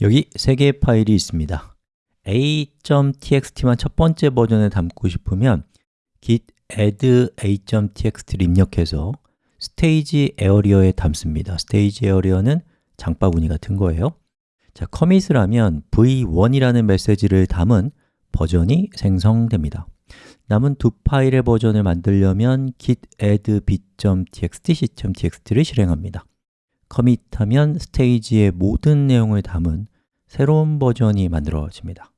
여기 세 개의 파일이 있습니다. a.txt만 첫 번째 버전에 담고 싶으면 git add a.txt를 입력해서 스테이지 에어리어에 담습니다. 스테이지 에어리어는 장바구니 같은 거예요. 자, 커밋을 하면 v1이라는 메시지를 담은 버전이 생성됩니다. 남은 두 파일의 버전을 만들려면 git add b.txt, c.txt를 실행합니다 커밋하면 스테이지의 모든 내용을 담은 새로운 버전이 만들어집니다